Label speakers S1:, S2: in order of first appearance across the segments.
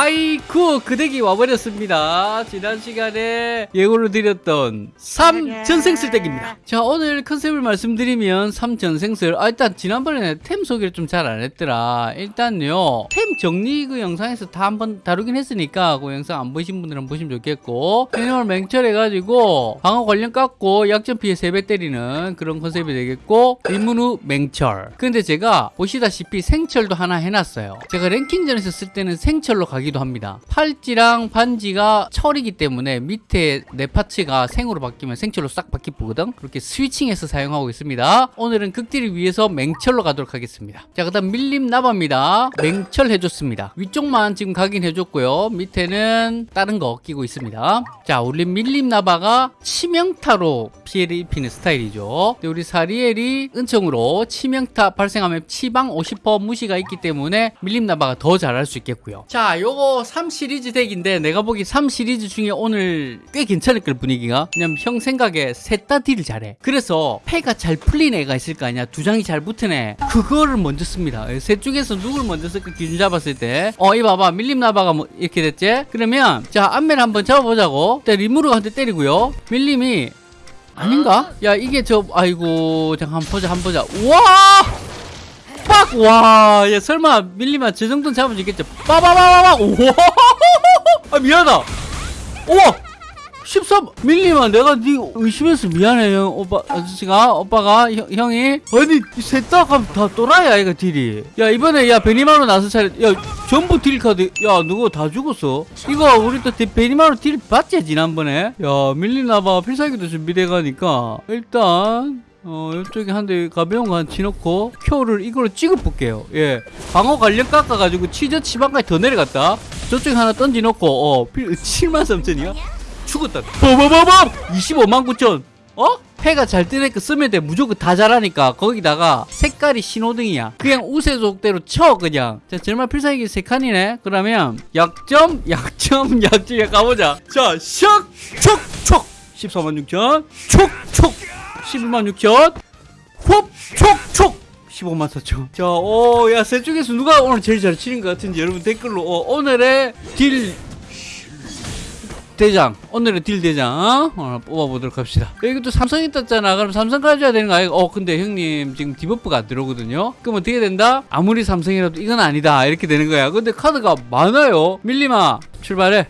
S1: 하이쿠 그 덱이 와버렸습니다. 지난 시간에 예고를 드렸던 3전생슬 덱입니다. 자 오늘 컨셉을 말씀드리면 3전생슬 아 일단 지난번에 템 소개를 좀 잘 안 했더라. 일단요 템 정리 그 영상에서 다 한번 다루긴 했으니까 그 영상 안 보신 분들은 보시면 좋겠고 캐논을 맹철해가지고 방어 관련 깎고 약점 피해 3배 때리는 그런 컨셉이 되겠고 입문 후 맹철 근데 제가 보시다시피 생철도 하나 해놨어요. 제가 랭킹전에서 쓸 때는 생철로 가기 도 합니다. 팔찌랑 반지가 철이기 때문에 밑에 네 parts가 생으로 바뀌면 생철로 싹 바뀌거든. 그렇게 스위칭해서 사용하고 있습니다. 오늘은 극딜을 위해서 맹철로 가도록 하겠습니다. 자, 그 다음 밀림 나바입니다. 맹철 해줬습니다. 위쪽만 지금 가긴 해줬고요. 밑에는 다른 거 끼고 있습니다. 자, 우리 밀림 나바가 치명타로 피해를 입히는 스타일이죠. 우리 사리엘이 은총으로 치명타 발생하면 치방 50% 무시가 있기 때문에 밀림 나바가 더 잘할 수 있겠고요. 자, 요거 3 시리즈 덱인데 내가 보기 3 시리즈 중에 오늘 꽤 괜찮을 걸 분위기가. 왜냐면 형 생각에 셋 다 딜을 잘해. 그래서 패가 잘 풀린 애가 있을 거 아니야. 두 장이 잘 붙은 애. 그거를 먼저 씁니다. 셋 중에서 누굴 먼저 쓸까 기준 잡았을 때. 어, 이 봐봐. 밀림 나바가 뭐 이렇게 됐지? 그러면 자, 앞면 한번 잡아보자고. 일단 리무르가 한 대 때리고요. 밀림이 아닌가? 야 이게 저 아이고 잠깐 한번 보자 한번 보자 와! 빡! 와! 야 설마 밀리면 저 정도는 잡으면 있겠죠? 빠바바바바! 우와! 아 미안하다! 우와! 13 밀리면 내가 네 의심해서 미안해 형 오빠 아저씨가 오빠가 형, 형이 아니 셋다 가면 다 또라이야 이거 딜이 야 이번에 야 베니마루 나서 차례 야 전부 딜 카드 야 누구 다 죽었어 이거 우리 또 디- 베니마루 딜 봤지 지난번에 야 밀리나봐 필살기도 준비돼 가니까 일단 어 이쪽에 한 대 가벼운 거 한 치놓고 큐를 이걸로 찍어 볼게요 예 방어 관련 깎아가지고 치저 치방까지 더 내려갔다 저쪽에 하나 던지놓고 어 7만 3천이야 죽었다. 버버버버! 25만 9천. 어? 패가 잘 뜨니까 쓰면 돼. 무조건 다 잘하니까. 거기다가 색깔이 신호등이야. 그냥 우세족대로 쳐, 그냥. 자, 정말 필살기 세 칸이네. 그러면 약점, 약점, 약점에 가보자. 자, 샥! 촉! 촉! 14만 6천. 촉! 촉! 11만 6천. 홉! 촉! 촉! 15만 4천. 자, 오, 야, 셋 중에서 누가 오늘 제일 잘 치는 것 같은지 여러분 댓글로, 어, 오늘의 딜 대장 오늘의 딜 대장 어? 뽑아보도록 합시다 또 삼성이 떴잖아 그럼 삼성 가져야 되는 거 아이가 어 근데 형님 지금 debuff가 안 들어오거든요 그럼 어떻게 된다 아무리 삼성이라도 이건 아니다 이렇게 되는 거야 근데 카드가 많아요 밀림아 출발해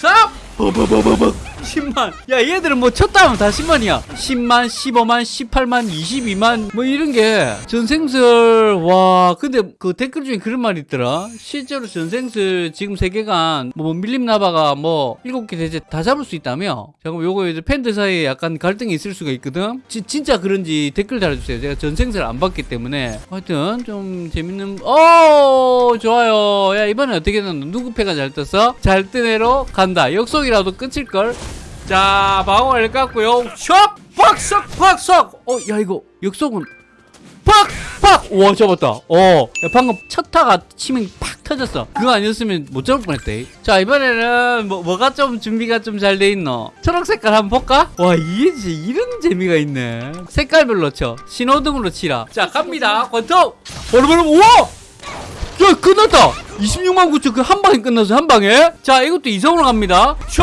S1: 쌉 버버버버버. 10만. 야 얘들은 뭐 쳤다 하면 다 10만이야. 10만 15만 18만 22만 뭐 이런 게 전생슬 와 근데 그 댓글 중에 그런 말이 있더라. 실제로 전생슬 지금 세계관 뭐 밀림 나바가 뭐 7개 대체 다 잡을 수 있다며? 잠깐 요거 이제 팬들 사이에 약간 갈등이 있을 수가 있거든. 지- 진짜 그런지 댓글 달아주세요. 제가 전생슬 안 봤기 때문에. 하여튼 좀 재밌는 어 좋아요. 야 이번에 어떻게 됐노? 누구 패가 잘 떴어? 잘 뜬 애로 간다. 역 속이라도 끝일걸? 자 방어를 깠고요. 샥! 팍싹 팍싹 어야 이거 역속은 팍 팍! 와 잡았다. 어 야, 방금 첫 타가 치명 팍 터졌어. 그거 아니었으면 못 잡을 뻔했대. 자 이번에는 뭐, 뭐가 좀 준비가 좀 잘 돼 있노? 초록 색깔 한번 볼까? 와 이게 진짜 이런 재미가 있네. 색깔별로 쳐. 신호등으로 치라. 자 갑니다. 권총! 버르버르 우와 야 끝났다. 26만 9천 그 한 방에 끝났어 한 방에. 자 이것도 이성으로 갑니다. 샥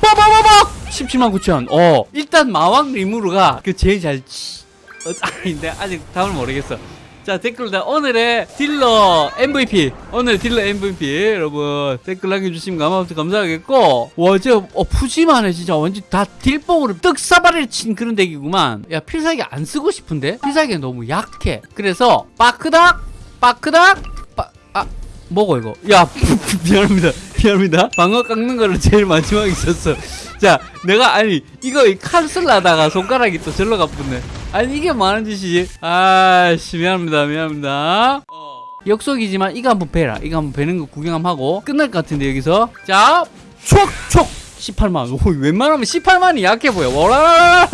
S1: 빠바바박! 17만 9천. 어 일단 마왕 리무르가 그 제일 잘 치... 어, 아닌데 아직 답을 모르겠어. 자 댓글 다 오늘의 딜러 MVP 오늘 딜러 MVP 여러분 댓글 남겨주시면 감사, 감사하겠고. 와저 어, 푸짐하네 진짜 완전 다 딜뽕으로 떡사발을 친 그런 덱이구만. 야 필살기 안 쓰고 싶은데? 필살기가 너무 약해. 그래서 빠크닥! 빠크닥 뭐고 이거. 야 미안합니다. 미안합니다. 방어 깎는 거를 제일 마지막에 썼어. 자 내가 아니 이거 칼쓸 하다가 손가락이 또 절로 가붙네. 아니 이게 뭐하는 짓이지. 아씨 미안합니다. 미안합니다. 역속이지만 이거 한번 베라. 이거 한번 베는 거 구경 한번 하고 끝날 것 같은데 여기서. 자 촉촉! 18만. 오 웬만하면 18만이 약해 보여. 와라라라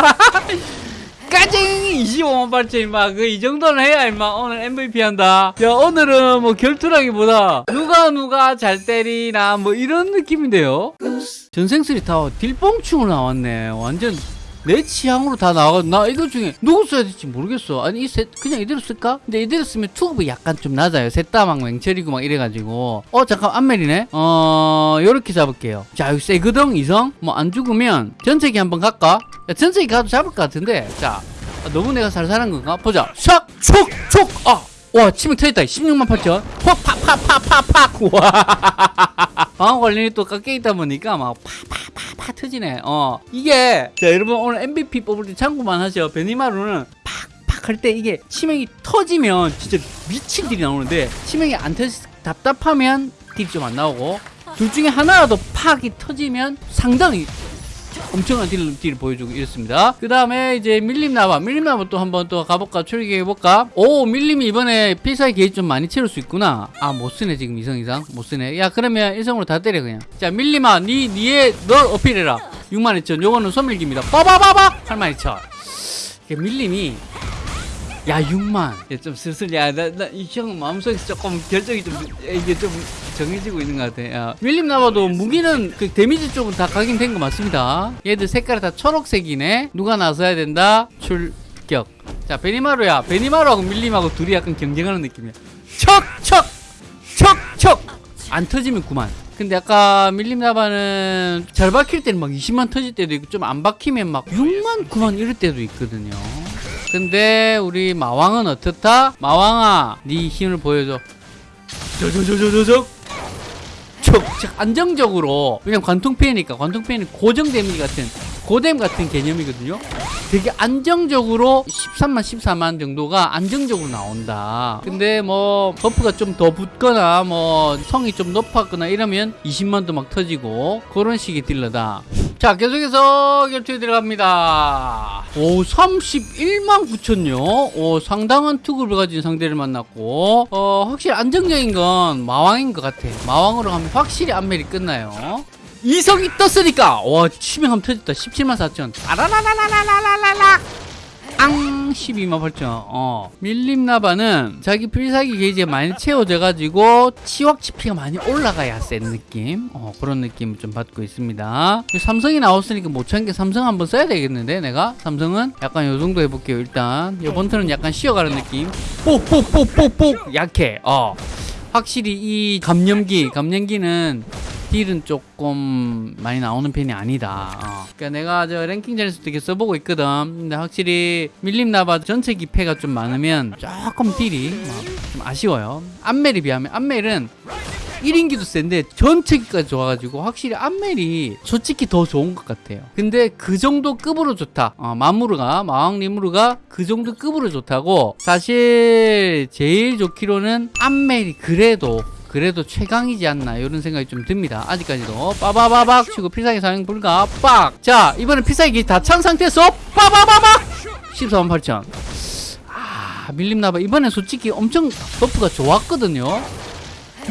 S1: 까쟁이 25만 8천 임마. 그 이 정도는 해야 임마. 오늘 MVP 한다. 야 오늘은 뭐 결투라기보다 누가 누가 잘 때리나 뭐 이런 느낌인데요? 전생스리 타워 딜뽕충으로 나왔네. 완전 내 취향으로 다 나와 나 이거 중에 누구 써야 될지 모르겠어 아니 이 셋 그냥 이대로 쓸까? 근데 이대로 쓰면 투급이 약간 좀 낮아요 셋다 막 맹철이고 막 이래가지고 어 잠깐 안멜이네 어 요렇게 잡을게요 자 여기 세거든 이성 뭐 안 죽으면 전체기 한번 갈까? 야, 전체기 가도 잡을 것 같은데 자 아, 너무 내가 살살한 건가? 보자 샥! 촉! 촉! 아! 와 치명 터졌다 16만 8천 팍팍팍팍팍팍 와 방어 관련이 또 깎여 있다 보니까 막 파파파 파 터지네. 어. 이게 자 여러분 오늘 MVP 뽑을 때 참고만 하죠 베니마루는 팍팍 할 때 이게 치명이 터지면 진짜 미친 딜이 나오는데 치명이 안 터지 답답하면 딜이 좀 안 나오고 둘 중에 하나라도 팍이 터지면 상당히 엄청난 딜을, 딜을 보여주고 이렇습니다. 그 다음에 이제 밀림나바. 밀림나바 또 한번 또 가볼까? 출격해볼까? 오, 밀림이 이번에 필살기 게이지 좀 많이 채울 수 있구나. 아, 못 쓰네, 지금 이성 이상. 못 쓰네. 야, 그러면 일성으로 다 때려, 그냥. 자, 밀림아, 니, 니의, 널 어필해라. 62,000. 요거는 소밀기입니다. 빠바바박! 82,000. 이게 밀림이 야 6만 야, 좀 슬슬 야나나이형 마음속에서 조금 결정이 좀 이게 좀 정해지고 있는 것 같아 야, 밀림 나와도 무기는 그 데미지 쪽은 다 각인된 거 맞습니다. 얘들 색깔이 다 초록색이네. 누가 나서야 된다? 출격. 자 베니마루야. 베니마루하고 밀림하고 둘이 약간 경쟁하는 느낌이야. 척 척 척 척! 안 터지면 그만. 근데 아까 밀림 나바는 잘 박힐 때는 막 20만 터질 때도 있고 좀 안 박히면 막 6만 9만 이럴 때도 있거든요. 근데 우리 마왕은 어떻다? 마왕아 네 힘을 보여줘. 저저저저저 저 척척 안정적으로 왜냐면 관통피해니까 관통피해는 고정 데미지 같은 고뎀 같은 개념이거든요. 되게 안정적으로 13만 14만 정도가 안정적으로 나온다. 근데 뭐 buff가 좀 더 붙거나 뭐 성이 좀 높았거나 이러면 20만도 막 터지고 그런 식의 딜러다 자 계속해서 결투에 들어갑니다. 오 31만 9천요? 오 상당한 투구를 가진 상대를 만났고 어 확실히 안정적인 건 마왕인 것 같아. 마왕으로 가면 확실히 안멜이 끝나요. 이성이 떴으니까 와 치명 한번 터졌다. 17만 4천. 아라라라라라라라라. 앙 12만 8천. 어. 밀림나바는 자기 필살기 게이지가 많이 채워져 가지고 치확 치피가 많이 올라가야 센 느낌? 어 그런 느낌을 좀 받고 있습니다. 삼성이 나왔으니까 못 찾은 게 삼성 한번 써야 되겠는데 내가? 삼성은? 약간 요 정도 해볼게요 일단. 요번 턴은 약간 쉬어가는 느낌. 뽁뽁뽁뽁뽁. 약해. 어. 확실히 이 감염기 감염기는 딜은 조금 많이 나오는 편이 아니다. 어. 그러니까 내가 저 랭킹전에서 되게 써보고 있거든. 근데 확실히 밀림 나바 전체 기패가 좀 많으면 조금 딜이 좀 아쉬워요. 안멜에 비하면 안멜은 1인기도 센데 전체기까지 좋아가지고 확실히 안멜이 솔직히 더 좋은 것 같아요. 근데 그 정도 급으로 좋다. 어, 마무르가 마왕 리무르가 그 정도 급으로 좋다고 사실 제일 좋기로는 안멜이 그래도 그래도 최강이지 않나 이런 생각이 좀 듭니다. 아직까지도 빠바바박 치고 필살기 사용 불가 빡 자 이번엔 필살기 다 찬 상태에서 빠바바박! 14만 8천. 아 밀림나바. 이번엔 솔직히 엄청 buff가 좋았거든요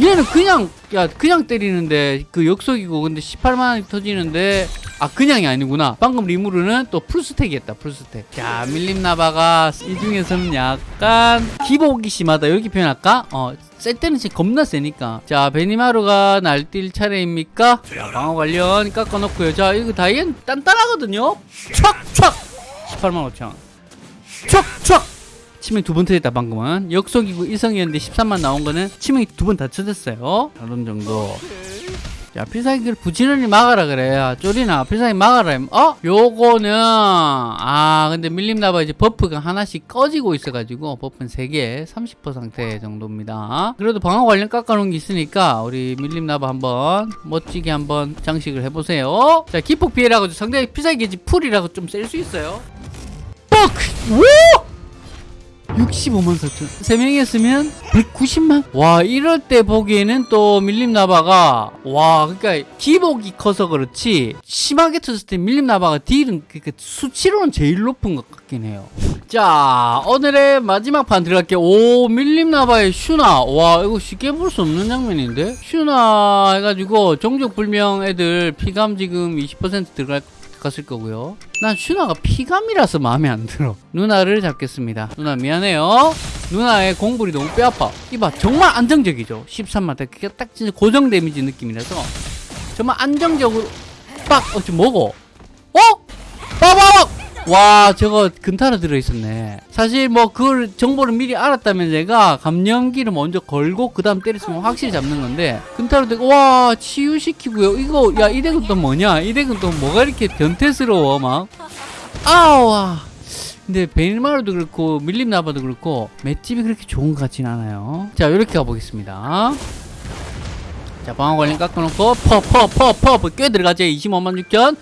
S1: 얘는 그냥 야 그냥 때리는데 그 역속이고 근데 18만원이 터지는데 아 그냥이 아니구나. 방금 리무르는 또 full stack이었다 full stack. 자 밀림나바가 이 중에서는 약간 기복이 심하다 이렇게 표현할까? 어셀 때는 진짜 겁나 세니까. 자 베니마루가 날뛸 차례입니까? 자 방어 관련 깎아놓고요. 자 이거 다이앤 단단하거든요? 촥촥 18만 5천 촥촥 치명 두번 터졌다 방금은. 역속이고 일성이었는데 13만 나온 거는 치명이 두 번다 터졌어요. 그런 정도. 자 필살기를 부지런히 막아라 그래. 야 쪼리나 필살기 막아라. 어? 요거는 아 근데 밀림나바 이제 buff가 하나씩 꺼지고 있어가지고 buff는 3개 30% 상태 정도입니다. 그래도 방어 관련 깎아놓은 게 있으니까 우리 밀림나바 한번 멋지게 한번 장식을 해보세요. 자 기폭 피해라고 상대 필살기 게이지 full이라고 좀 셀 수 있어요. 뻑! 오! 65만 4천. 3명이었으면 190만? 와 이럴 때 보기에는 또 밀림나바가 와 그러니까 기복이 커서 그렇지 심하게 터졌을 때 밀림나바가 딜은 그 수치로는 제일 높은 것 같긴 해요. 자 오늘의 마지막 판 들어갈게요. 오 밀림나바의 슈나. 와 이거 쉽게 볼 수 없는 장면인데? 슈나 해가지고 종족불명 애들 피감 지금 20% 들어갈 갔을 거고요. 난 슈나가 피감이라서 마음에 안 들어. 누나를 잡겠습니다. 누나 미안해요. 누나의 공불이 너무 뼈아파. 이봐 정말 안정적이죠. 13만 딱, 딱 진짜 고정 데미지 느낌이라서 정말 안정적으로 빡! 어, 지금 뭐고? 어? 빠바박! 와 저거 근타로 들어있었네. 사실 뭐 그걸 정보를 미리 알았다면 제가 감염기를 먼저 걸고 그 다음 때렸으면 확실히 잡는 건데 근타로 되고 와 치유시키고요. 이거 야 이 덱은 또 뭐냐? 이 덱은 또 뭐가 이렇게 변태스러워 막. 아우 근데 베니마루도 그렇고 밀림 나바도 그렇고 맷집이 그렇게 좋은 것 같진 않아요. 자 이렇게 가보겠습니다. 자 방어 관련 깎아놓고 퍼퍼퍼퍼 꽤 들어가지? 25만 6천.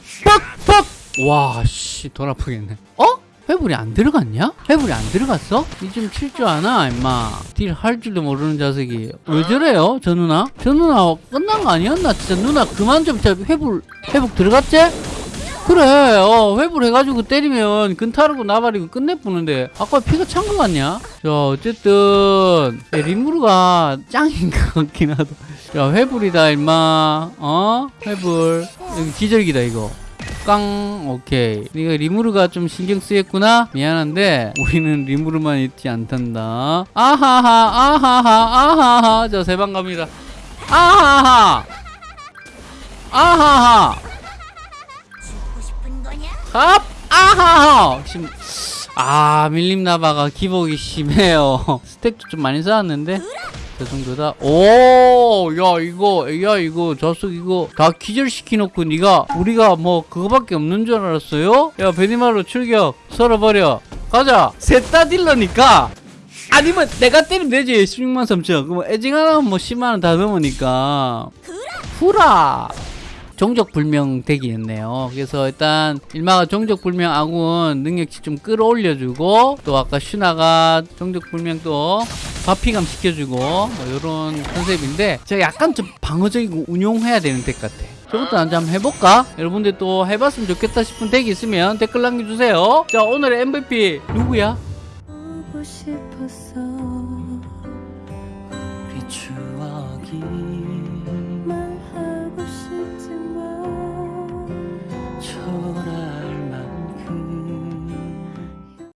S1: 퍽퍽 와씨 돈 아프겠네 어? 회불이 안 들어갔냐? 회불이 안 들어갔어? 이 좀 칠 줄 아나 임마 deal 할 줄도 모르는 자석이 왜 저래요 저 누나? 저 누나 끝난 거 아니었나? 진짜 누나 그만 좀 진짜 회불 회복 들어갔지? 그래 어 회불 해가지고 때리면 근타르고 나발이고 끝내보는데 아까 피가 찬 거 같냐? 자 어쨌든 야, 리무르가 짱인 것 같긴 하다 야 회불이다 임마 어? 회불 여기 기절기다 이거 깡 오케이. 네가 리무르가 좀 신경 쓰였구나? 미안한데 우리는 리무르만 있지 않단다. 아하하 아하하 아하하. 자세방 갑니다. 아하하! 아하하? 합 아하하! 심, 아 밀림 나바가 기복이 심해요. 스택도 좀 많이 쌓았는데 저 정도다? 오야 이거 야 이거 좌석 이거 다 기절시키 놓고 네가 우리가 뭐 그거밖에 없는 줄 알았어요? 야 베니마루 출격. 썰어버려. 가자. 셋 다 딜러니까. 아니면 내가 때리면 되지 16만 3천. 그럼 애징 하나면 뭐 10만원 다 넘으니까. 후라 종족불명 덱이 었네요. 그래서 일단 일마가 종족불명 아군 능력치 좀 끌어올려주고 또 아까 슈나가 종족불명 또 바피감 시켜주고 뭐 이런 컨셉인데 제가 약간 좀 방어적이고 운용해야 되는 덱 같아. 저것도 한번 한번 해볼까? 여러분들 또 해봤으면 좋겠다 싶은 덱이 있으면 댓글 남겨주세요. 자 오늘의 MVP 누구야?